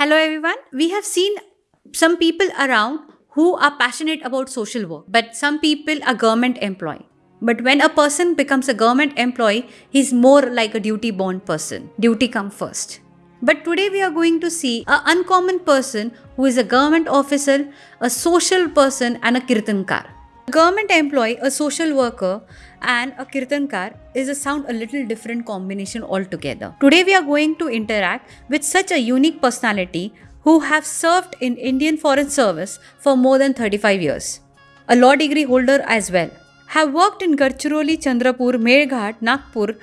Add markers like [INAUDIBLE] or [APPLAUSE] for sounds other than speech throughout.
Hello, everyone. We have seen some people around who are passionate about social work, but some people are government employee. But when a person becomes a government employee, he's more like a duty bound person. Duty come first. But today we are going to see an uncommon person who is a government officer, a social person, and a kirtankar. A government employee, a social worker, and a kirtankar is a sound a little different combination altogether. Today we are going to interact with such a unique personality who have served in Indian Foreign Service for more than 35 years. A law degree holder as well. Have worked in Gadchiroli, Chandrapur, Melghat, Nagpur,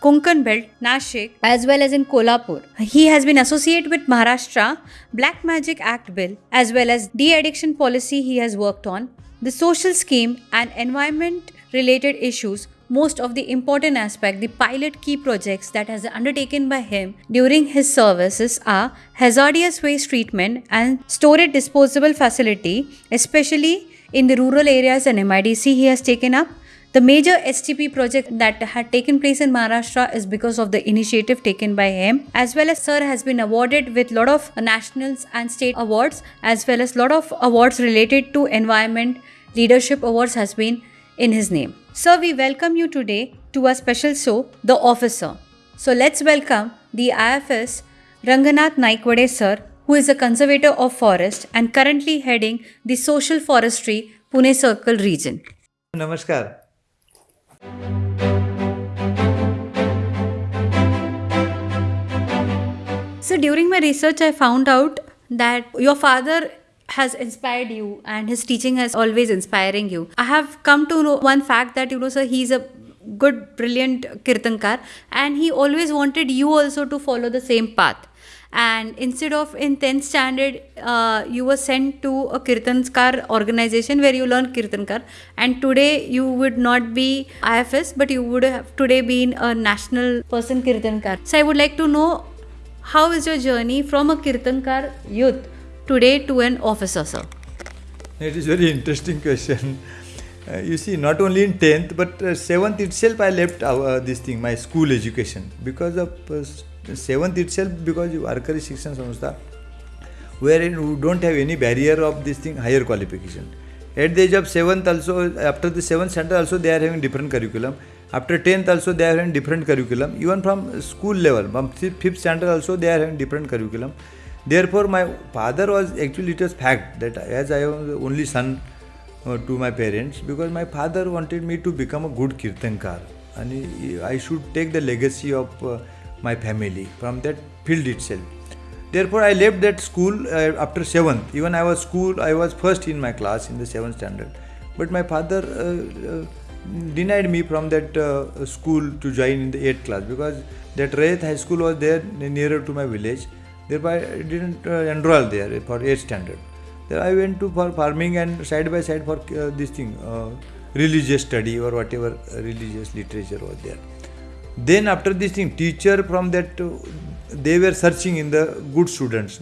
Konkan Belt, Nashik, as well as in Kolhapur. He has been associated with Maharashtra Black Magic Act Bill, as well as de-addiction policy he has worked on, the social scheme and environment related issues most of the important aspect the pilot key projects that has undertaken by him during his services are hazardous waste treatment and storage disposable facility especially in the rural areas and MIDC he has taken up. The major STP project that had taken place in Maharashtra is because of the initiative taken by him as well as sir has been awarded with lot of nationals and state awards as well as lot of awards related to environment leadership awards has been in his name. Sir, we welcome you today to our special show, The Officer. So let's welcome the IFS Ranganath Naikwade sir, who is a conservator of forest and currently heading the social forestry Pune Circle region. Namaskar. So during my research, I found out that your father has inspired you and his teaching has always inspiring you. I have come to know one fact that you know, sir, he's a good, brilliant kirtankar and he always wanted you also to follow the same path. And instead of in 10th standard, uh, you were sent to a kirtankar organization where you learn kirtankar. And today you would not be IFS, but you would have today been a national person kirtankar. So I would like to know how is your journey from a kirtankar youth today to an officer, sir? It is very interesting question. Uh, you see, not only in 10th, but uh, 7th itself, I left our, this thing, my school education. Because of uh, 7th itself, because Arkari Shikshan Samstha, wherein you don't have any barrier of this thing, higher qualification. At the age of 7th also, after the 7th standard also, they are having different curriculum. After 10th also, they are having different curriculum. Even from school level, from 5th standard also, they are having different curriculum. Therefore, my father was actually it was fact that as I was the only son uh, to my parents, because my father wanted me to become a good kirtankar, and I should take the legacy of uh, my family from that field itself. Therefore, I left that school uh, after seventh. Even I was school, I was first in my class in the seventh standard, but my father. Uh, uh, denied me from that uh, school to join in the 8th class because that Rayat High School was there nearer to my village Thereby, I didn't uh, enroll there for 8th standard. Then I went to for farming and side by side for uh, this thing, uh, religious study or whatever religious literature was there. Then after this thing, teacher from that, they were searching in the good students.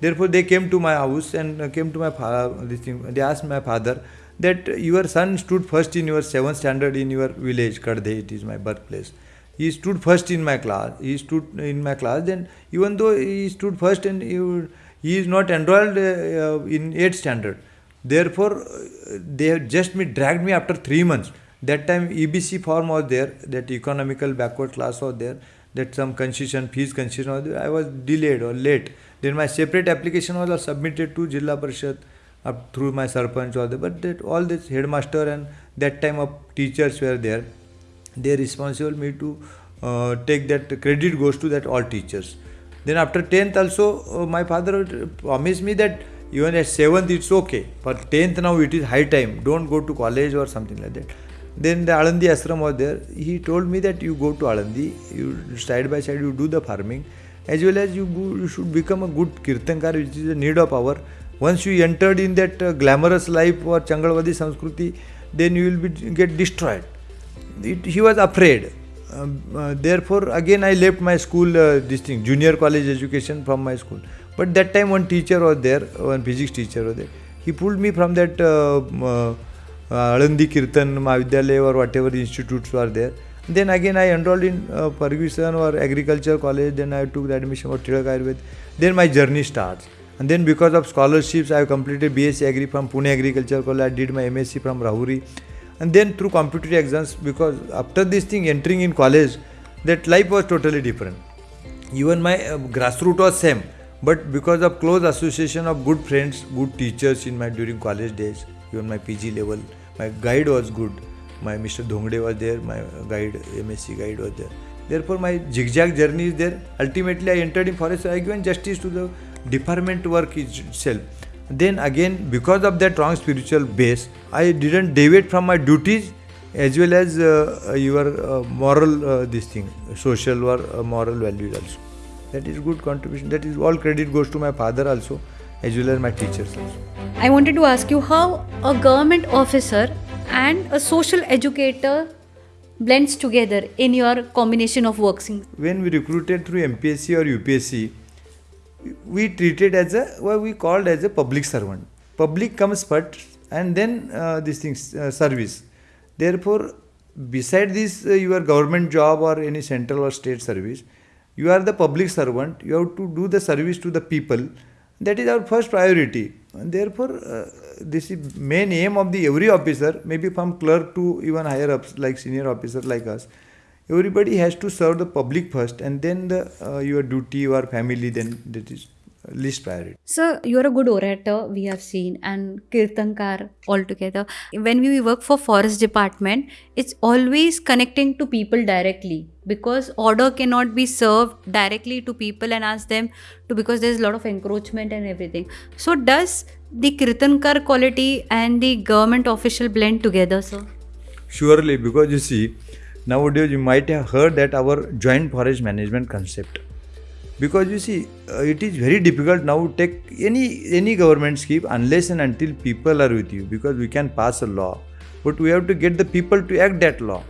Therefore, they came to my house and came to my father. This thing, they asked my father that your son stood first in your seventh standard in your village, Kadhe, it is my birthplace he stood first in my class. He stood in my class. Then even though he stood first and he, he is not enrolled uh, in 8th standard. Therefore uh, they have just me dragged me after 3 months. That time ebc form was there. That economical backward class was there. That some concession fees concession was there. I was delayed or late. Then my separate application was submitted to jilla parishad through my sarpanch or the but that all this headmaster and that time of teachers were there they responsible me to uh, take that credit goes to that all teachers. Then after 10th also uh, my father promised me that even at 7th it's okay but 10th now it is high time don't go to college or something like that. Then the Alandi ashram was there he told me that you go to Alandi you side by side you do the farming as well as you, go, you should become a good kirtankar which is a need of our once you entered in that uh, glamorous life or changalwadi samskruti then you will be get destroyed it, he was afraid. Um, uh, therefore, again, I left my school, uh, this thing, junior college education from my school. But that time, one teacher was there, one physics teacher was there. He pulled me from that uh, uh, Alandi Kirtan Mahavidyalaya or whatever institutes were there. Then again I enrolled in uh, Ferguson or agriculture college. Then I took the admission for Tilak Ayurved. Then my journey starts. And then because of scholarships, I have completed BSc Agri from Pune Agriculture College. I did my MSc from Rahuri. And then through competitive exams, because after this thing, entering in college, that life was totally different. Even my uh, grassroots was same. But because of close association of good friends, good teachers in my during college days, even my PG level, my guide was good my Mr. Dhongde was there, my guide, MSc guide was there. Therefore, my zigzag journey is there. Ultimately, I entered in forest. I given justice to the department work itself. Then again, because of that strong spiritual base, I didn't deviate from my duties as well as uh, your uh, moral uh, this thing, social or uh, moral values also. That is good contribution. That is all credit goes to my father also, as well as my teachers also. I wanted to ask you how a government officer and a social educator blends together in your combination of works when we recruited through mpsc or upsc we treated as a what we called as a public servant. Public comes first and then uh, this thing uh, service. Therefore beside this uh, your government job or any central or state service you are the public servant. You have to do the service to the people. That is our first priority. And therefore uh, this is main aim of the every officer maybe from clerk to even higher ups like senior officer like us everybody has to serve the public first and then the uh, your duty your family then that is least priority. So you're a good orator, we have seen, and Kirtankar altogether. When we work for forest department, it's always connecting to people directly because order cannot be served directly to people and ask them to because there's a lot of encroachment and everything. So does the Kirtankar quality and the government official blend together, sir? Surely, because you see, nowadays you might have heard that our joint forest management concept. Because you see uh, it is very difficult now to take any any government scheme unless and until people are with you because we can pass a law. But we have to get the people to act that law.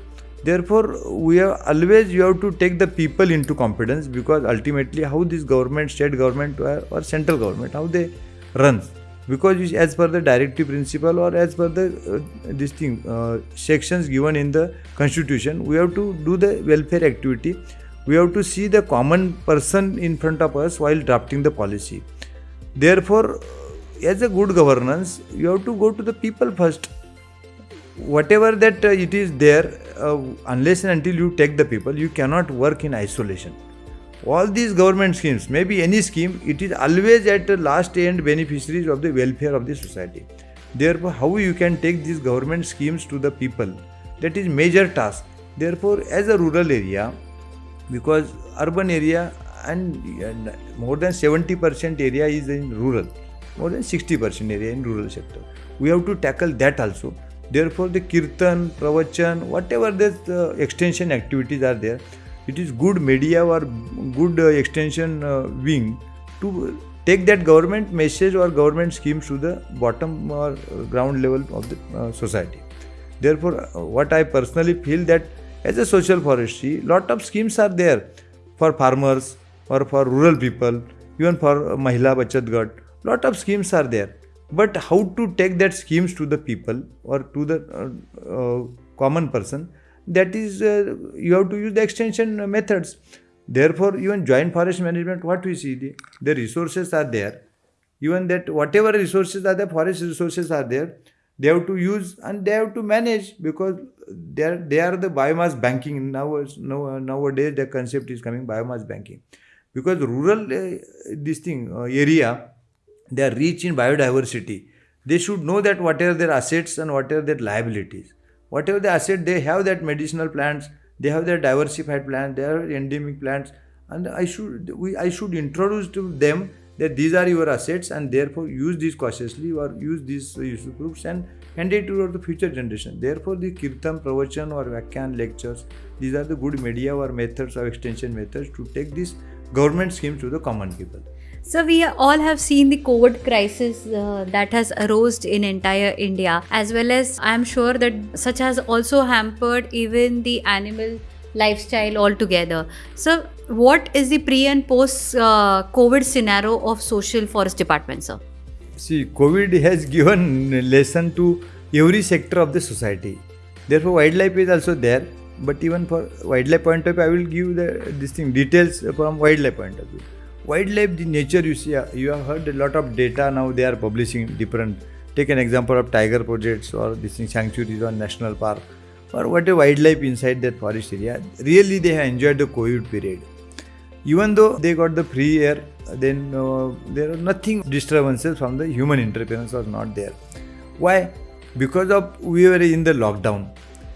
Therefore we have always you have to take the people into confidence because ultimately how this government state government or, or central government how they run because as per the directive principle or as per the uh, this thing uh, sections given in the constitution we have to do the welfare activity we have to see the common person in front of us while drafting the policy. Therefore, as a good governance, you have to go to the people first. Whatever that uh, it is there, uh, unless and until you take the people, you cannot work in isolation. All these government schemes, maybe any scheme, it is always at the last end beneficiaries of the welfare of the society. Therefore, how you can take these government schemes to the people, that is major task. Therefore, as a rural area, because urban area and, more than 70% area is in rural more than 60% area in rural sector we have to tackle that also therefore the kirtan pravachan whatever the uh, extension activities are there it is good media or good uh, extension uh, wing to take that government message or government schemes to the bottom or ground level of the uh, society therefore uh, what i personally feel that as a social forestry, lot of schemes are there for farmers or for rural people, even for Mahila Bachat Gat. Lot of schemes are there. But how to take that schemes to the people or to the uh, uh, common person, that is, uh, you have to use the extension methods. Therefore, even joint forest management, what we see, the, the resources are there. Even that whatever resources are there, forest resources are there, they have to use and they have to manage because they are, they are the biomass banking now, now nowadays the concept is coming biomass banking because rural uh, this thing uh, area they are rich in biodiversity they should know that what are their assets and what are their liabilities whatever the asset they have that medicinal plants they have their diversified plants they endemic plants and i should we i should introduce to them that these are your assets and therefore use these cautiously or use these useful and hand it to the future generation. Therefore, the kirtan, pravachan or vakyan lectures, these are the good media or methods or extension methods to take this government schemes to the common people. So we all have seen the COVID crisis uh, that has arose in entire India, as well as I am sure that such has also hampered even the animal lifestyle altogether. So, what is the pre and post uh, COVID scenario of social forest department, sir? See, COVID has given lesson to every sector of the society. Therefore, wildlife is also there. but even for wildlife point of view, I will give the this thing details from wildlife point of view. Wildlife, the nature you see, uh, you have heard a lot of data now. They are publishing different. Take an example of tiger projects or this thing sanctuaries or national park or what a wildlife inside that forest area. Really, they have enjoyed the COVID period. Even though they got the free air, then uh, there are nothing disturbances from the human interference was not there. Why? Because of we were in the lockdown.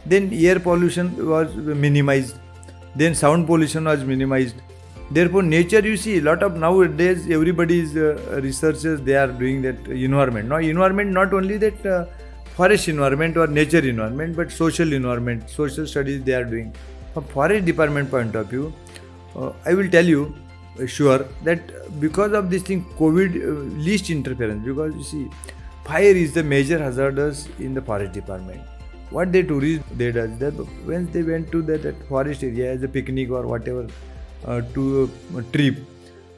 Then air pollution was minimized. Then sound pollution was minimized. Therefore, nature you see a lot of nowadays everybody's uh, researchers they are doing that environment. Now, environment not only that uh, forest environment or nature environment, but social environment, social studies they are doing. From forest department point of view, uh, I will tell you uh, sure that because of this thing, COVID uh, least interference. Because you see, fire is the major hazardous in the forest department. What they tourists they does that when they went to that, that forest area as a picnic or whatever to a trip,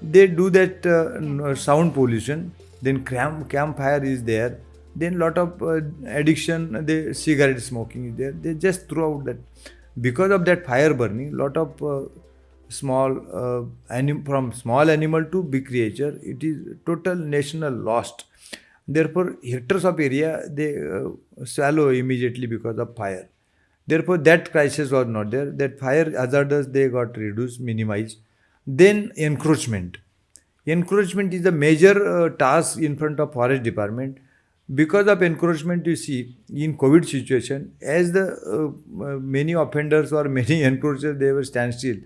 they do that uh, sound pollution. Then camp campfire is there then lot of uh, addiction the cigarette smoking is there. They just throw out that. Because of that fire burning lot of uh, small uh, anim- from small animal to big creature it is total national lost. Therefore hectares of area they uh, swallow immediately because of fire therefore that crisis was not there. That fire hazardous they got reduced minimized. Then encroachment. Encroachment is a major uh, task in front of forest department. Because of encroachment you see in covid situation as the uh, uh, many offenders or [LAUGHS] many encroachers they were standstill.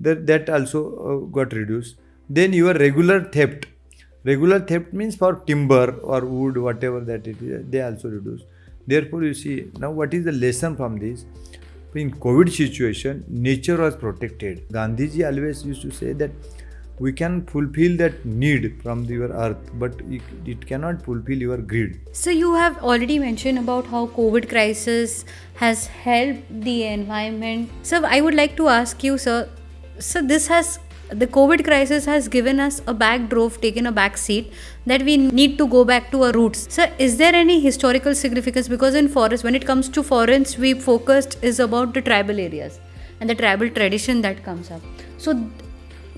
That that also uh, got reduced. Then your regular theft. Regular theft means for timber or wood whatever that it is they also reduce therefore you see now what is the lesson from this in covid situation nature was protected gandhiji always used to say that we can fulfill that need from your earth but it, it cannot fulfill your greed So you have already mentioned about how COVID crisis has helped the environment. So I would like to ask you, sir. So this has the COVID crisis has given us a backdrop, taken a back seat that we need to go back to our roots. So is there any historical significance? Because in forest, when it comes to forests, we focused is about the tribal areas and the tribal tradition that comes up. So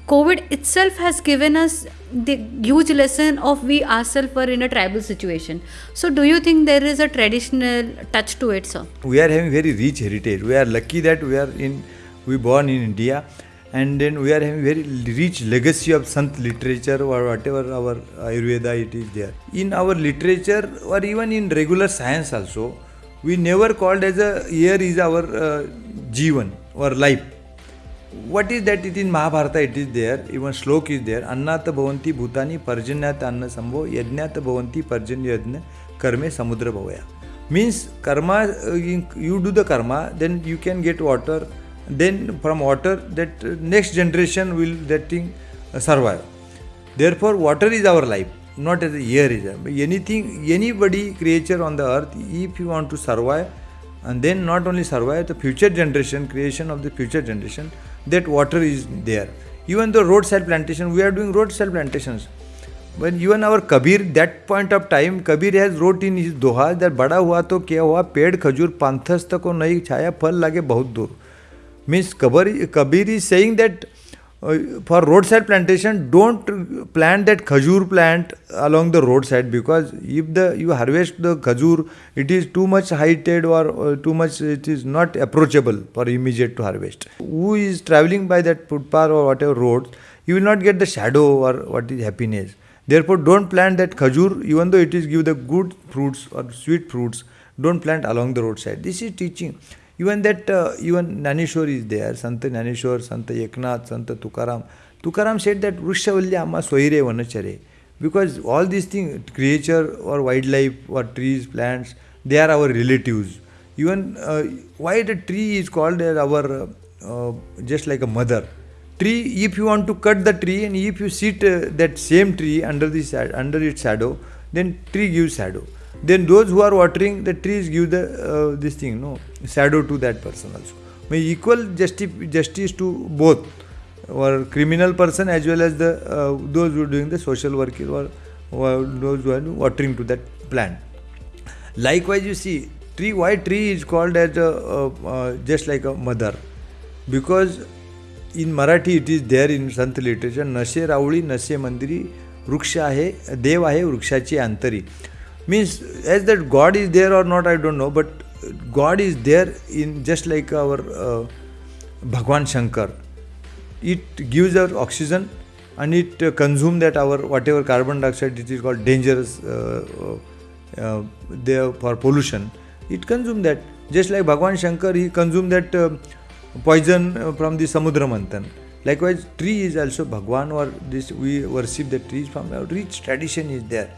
COVID itself has given us the huge lesson of we ourselves were in a tribal situation. So, do you think there is a traditional touch to it, sir? we are having very rich heritage we are lucky that we are in we born in india we are having very rich legacy of sant literature or whatever our ayurveda it is there in our literature or even in regular science also we never called as a year is our uh, jivan or life what is that it in mahabharata it is there even slok is there annat bhavanti bhutani parjanyat anna sambho yajnat bhavanti parjanya yajna karme samudra bhavaya means karma uh, in- you do the karma then you can get water then from water that uh, next generation will that thing uh, survive therefore water is our life not as a air is anything anybody creature on the earth if you want to survive and then not only survive the future generation creation of the future generation that water is there even the roadside plantation we are doing roadside plantations when even our kabir that point of time kabir has wrote in his doha that बड़ा हुआ तो क्या हुआ पेड़ खजूर पांथस्थ को नहीं छाया फल लागे बहुत दूर means kabir, kabir is saying that uh, for roadside plantation don't plant that khajur plant along the roadside because if the you harvest the khajur it is too much heighted or uh, too much it is not approachable for immediate to harvest. Who is traveling by that footpath or whatever road you will not get the shadow or what is happiness. Therefore don't plant that khajur even though it is give the good fruits or sweet fruits don't plant along the roadside. This is teaching even that uh, even Dnyaneshwar is there, Santa Dnyaneshwar, Santa Eknath, Santa Tukaram. Tukaram said that Vrishavalya Amma Soire Vanachare. Because all these things, creature or wildlife or trees, plants, they are our relatives. Even uh, why the tree is called as our uh, just like a mother. Tree, if you want to cut the tree and if you sit uh, that same tree under the under its shadow, then tree gives shadow then those who are watering the trees give the this thing no shadow to that person also mug equal जस्टि justice to both were criminal person as well as the those who doing the social work is were those who are watering to that plan likewise you see tree why tree is called as a just like a mother because in Marathi it is there in sant literature नसे रावळी नसे मंदिरी वृक्ष आहे देव आहे वृक्षाची आंतरी means as that god is there or not i don't know but god is there in just like our uh, bhagwan shankar. It gives our oxygen and it uh, consumes that our whatever carbon dioxide it is called dangerous uh, uh, uh, there for pollution. It consumes that. Just like bhagwan shankar he consumes that uh, poison uh, from the samudra manthan. Likewise tree is also bhagwan or this we worship the trees from our rich tradition is there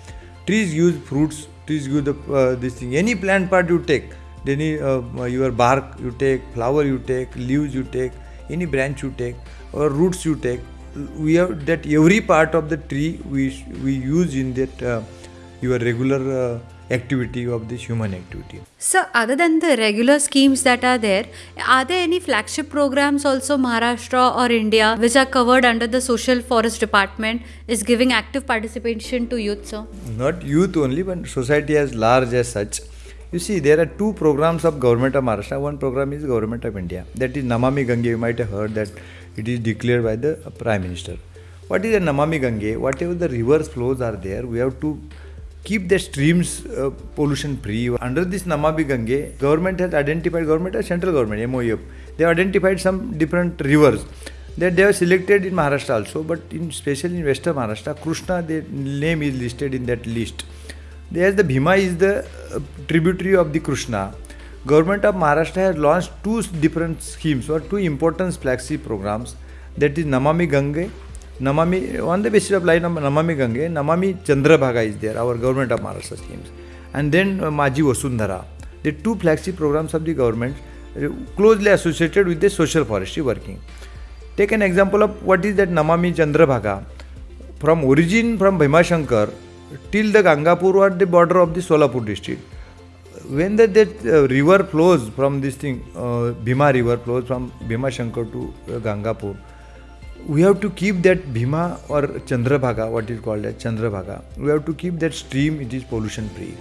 trees use fruits trees use the uh, this thing. Any plant part you take any uh, your bark you take flower you take leaves you take any branch you take or roots you take we have that every part of the tree we we use in that uh, your regular uh, activity of this human activity. So, other than the regular schemes that are there, are there any flagship programs also Maharashtra or India which are covered under the Social Forest Department is giving active participation to youth, sir? not youth only but society as large as such. You see there are two programs of government of maharashtra. One program is government of india. That is namami gange. You might have heard that it is declared by the prime minister. What is a namami gange? Whatever the rivers flows are there we have to keep the streams uh, pollution free. Under this namami gange government has identified government or central government moef they have identified some different rivers. That they have selected in maharashtra also but in especially in western maharashtra krishna the name is listed in that list. There's the bhima is the uh, tributary of the krishna government of maharashtra has launched two different schemes or two important flagship programs. That is namami gange namami gange namami chandrabhaga is there our government of maharashtra schemes and then uh, maji vasundhara the two flagship programs of the government uh, closely associated with the social forestry working take an example of what is that namami chandrabhaga from origin from bhimashankar till the gangapur or the border of the solapur district when the, that uh, river flows from this thing, uh, Bhima river flows from Bhima Shankar to uh, Gangapur, to keep that Bhima or Chandrabhaga, what is called as Chandrabhaga, we have to keep that stream, it is pollution free.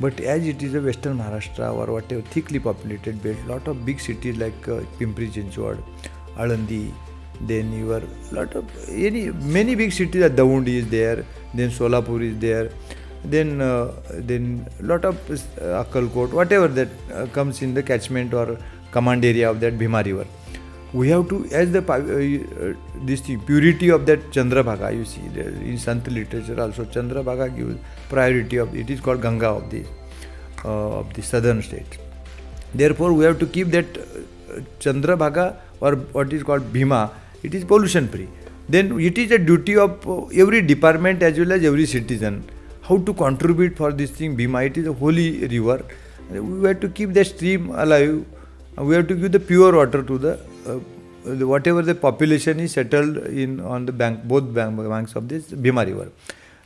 But as it is a western Maharashtra or whatever thickly populated belt, lot of big cities like uh, Pimpri Chinchwad, Alandi, then your lot of any many big cities, Daundi is there, then Solapur is there, then uh, then lot of uh, Akkalkot, whatever that uh, comes in the catchment or command area of that Bhima river. We have to, as the uh, uh, this thing, purity of that Chandrabhaga, you see, in Sant literature also, Chandrabhaga gives priority of, it is called Ganga of the, uh, of the southern states. Therefore, we have to keep that uh, Chandrabhaga or what is called Bhima, it is pollution free. Then it is a duty of uh, every department as well as every citizen how to contribute for this thing Bhima. It is a holy river. We have to keep the stream alive. We have to give the pure water to the, the whatever the population is settled in on the bank, both bank, banks of this Bhima river.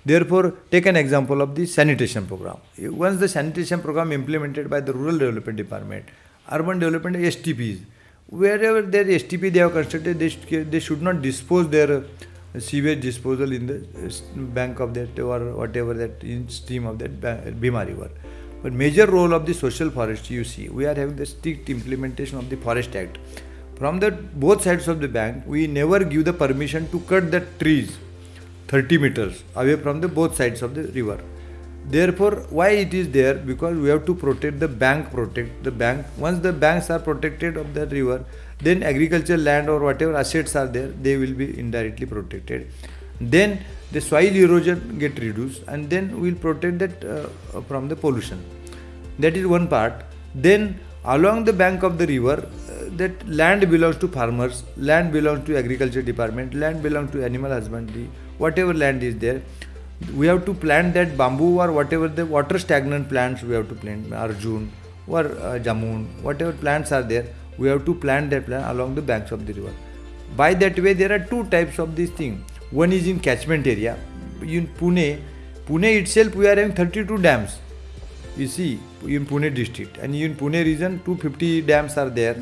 Therefore, take an example of the sanitation program. Once the sanitation program implemented by the Rural Development Department, Urban Development STPs, wherever there is STP they have constructed, they, they should not dispose their uh, sewage disposal in the bank of that or whatever that in stream of that Bhima river. But major role of the social forestry you see, we are having the strict implementation of the Forest Act. From the both sides of the bank, we never give the permission to cut the trees 30 meters away from the both sides of the river. Therefore, why it is there? Because we have to protect the bank, protect the bank. Once the banks are protected of the river, then agricultural land or whatever assets are there, they will be indirectly protected. Then the soil erosion get reduced, and then we will protect that uh, from the pollution. That is one part. Then along the bank of the river, uh, that land belongs to farmers, land belongs to agriculture department, land belongs to animal husbandry, whatever land is there. We have to plant that bamboo or whatever the water stagnant plants we have to plant arjun or uh, jamun whatever plants are there we have to plant that plant along the banks of the river. By that way there are two types of this thing. One is in catchment area. In pune pune itself we are having 32 dams you see in pune district and in pune region 250 dams are there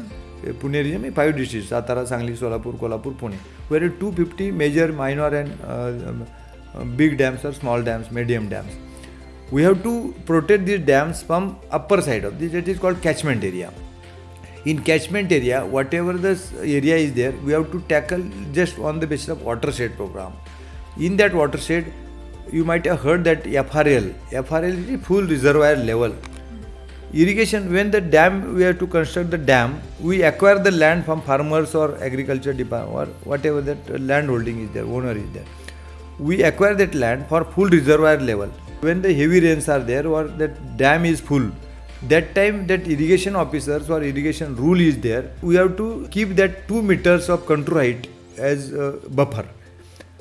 pune region five districts satara sangli solapur kolhapur pune where 250 major minor and uh, big dams or small dams, medium dams. we have to protect these dams from upper side of this that is called catchment area in catchment area whatever the area is there we have to tackle just on the basis of watershed program in that watershed you might have heard that frl frl is full reservoir level. Irrigation when the dam we have to construct the dam we acquire the land from farmers or agriculture department or whatever that land holding is there owner is there. We acquire that land for full reservoir level. When the heavy rains are there or that dam is full that time that irrigation officers or irrigation rule is there we have to keep that 2 meters of contour height as buffer.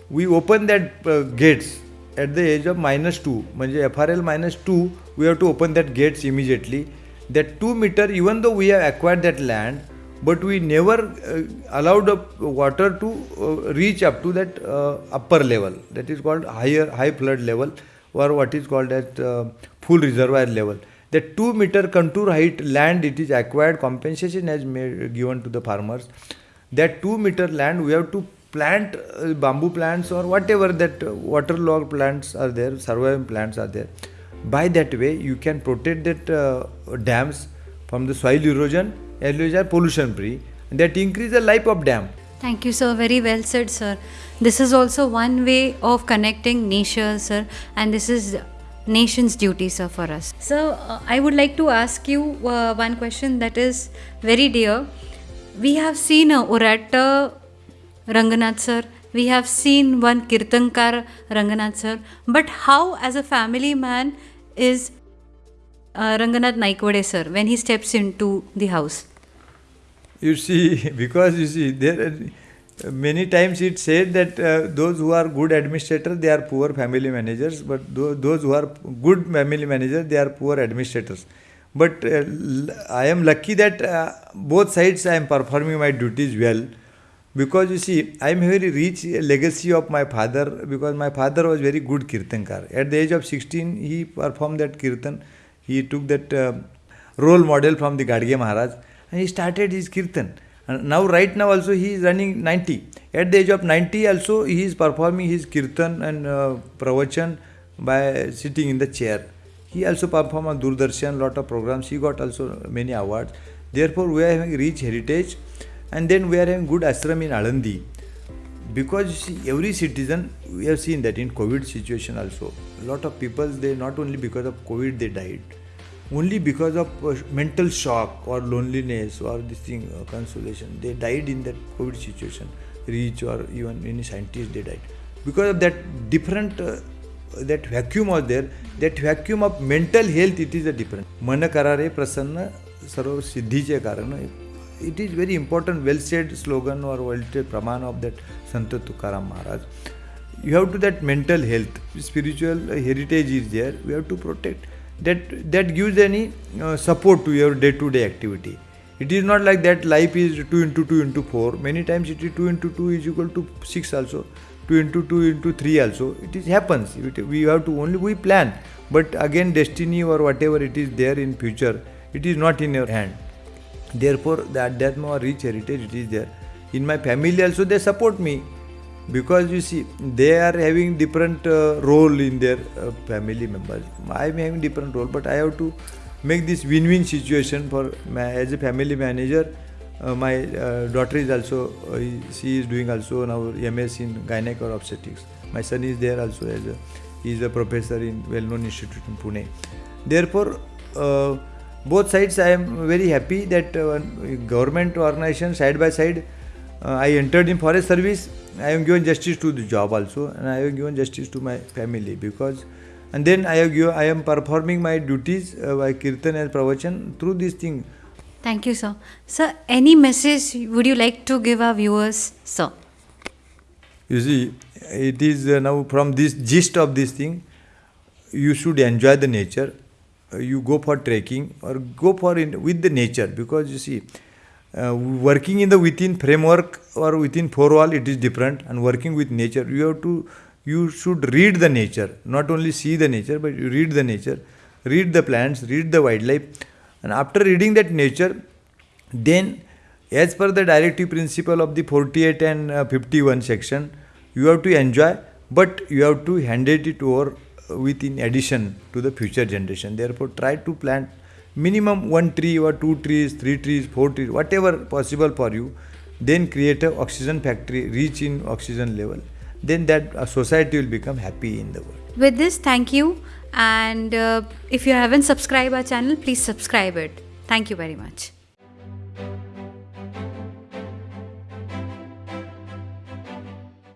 We open that uh, gates at the edge of minus two म्हणजे minus are we have to open that gates immediately that gates immediately even though we have acquired that land but we never but we never allowed a water to reach up to that upper level that is called higher high flood level or what is called as uh, full reservoir level. The 2 meter contour height land it is acquired compensation has made given to the farmers. That 2 meter land we have to plant uh, bamboo plants or whatever that waterlogged plants are there surviving plants are there by that way you can protect that uh, dams from the soil erosion as well as pollution free and that increase the life of dam Thank you, sir. Very well said, sir. This is also one way of connecting nature, sir, and this is nation's duty, sir, for us. So, uh, I would like to ask you uh, one question that is very dear. We have seen a orator, Ranganath sir. We have seen one Kirtankar, Ranganath sir. But how, as a family man, is uh, Ranganath Naikwade sir when he steps into the house? You see, because you see, there are many times it's said that uh, those who are good administrators, they are poor family managers, but those, those who are good family managers, they are poor administrators. But uh, I am lucky that uh, both sides I am performing my duties well. Because you see, I am very rich legacy of my father because my father was very good kirtankar. At the age of 16, he performed that kirtan. He took that uh, role model from the Gadge Maharaj and he started his kirtan. And now, right now, also he is running 90. At the age of 90, also he is performing his kirtan and uh, pravachan by sitting in the chair. He also performed on Doordarshan, lot of programs. He got also many awards. Therefore, we are having rich heritage, and then we are having good ashram in Alandi. Because you see, every citizen, we have seen that in COVID situation also, a lot of people they not only because of COVID they died only because of uh, mental shock or loneliness or this thing uh, consolation they died in that covid situation reach or even any scientist they died because of that different uh, that vacuum was there that vacuum of mental health it is a different मन करारे प्रसन्न सर्व सिद्धीचे कारण it is very important well said slogan or well said praman of that Sant Tukaram Maharaj. You have to that mental health spiritual heritage is there. We have to protect. That that gives any uh, support to your day to day activity. It is not like that life is 2 into 2 into 4 many times it is 2 into 2 is equal to 6 also 2 into 2 into 3 also. It is happens. It, we have to only we plan. But again destiny or whatever it is there in future it is not in your hand therefore that that more rich heritage it is there. In my family also they support me. Because you see they are having different uh, role in their uh, family members. I am having different role but i have to make this win-win situation for my, as a family manager uh, my uh, daughter is also uh, she is doing also now ms in gynec or obstetrics. My son is there also as a he is a professor in well-known institute in pune. Therefore uh, both sides i am very happy that government organization side by side i entered in forest service I am given justice to the job also, and I have given justice to my family because, and then I have given, I am performing my duties uh, by kirtan and pravachan through this thing. Thank you, sir. Sir, any message would you like to give our viewers, sir? You see, it is uh, now from this gist of this thing, you should enjoy the nature. Uh, you go for trekking or go for in, with the nature. Because you see uh, working in the within framework or within four wall it is different. And working with nature you have to you should read the nature. Not only see the nature but you read the nature. Read the plants read the wildlife. And after reading that nature then as per the directive principle of the 48 and uh, 51 section you have to enjoy but you have to hand it over with in addition to the future generation. Therefore, try to plant minimum one tree or two trees, three trees, four trees, whatever possible for you. Then create a oxygen factory, reach in oxygen level. Then that uh, society will become happy in the world. With this, thank you. And uh, if you haven't subscribed our channel, please subscribe it. Thank you very much.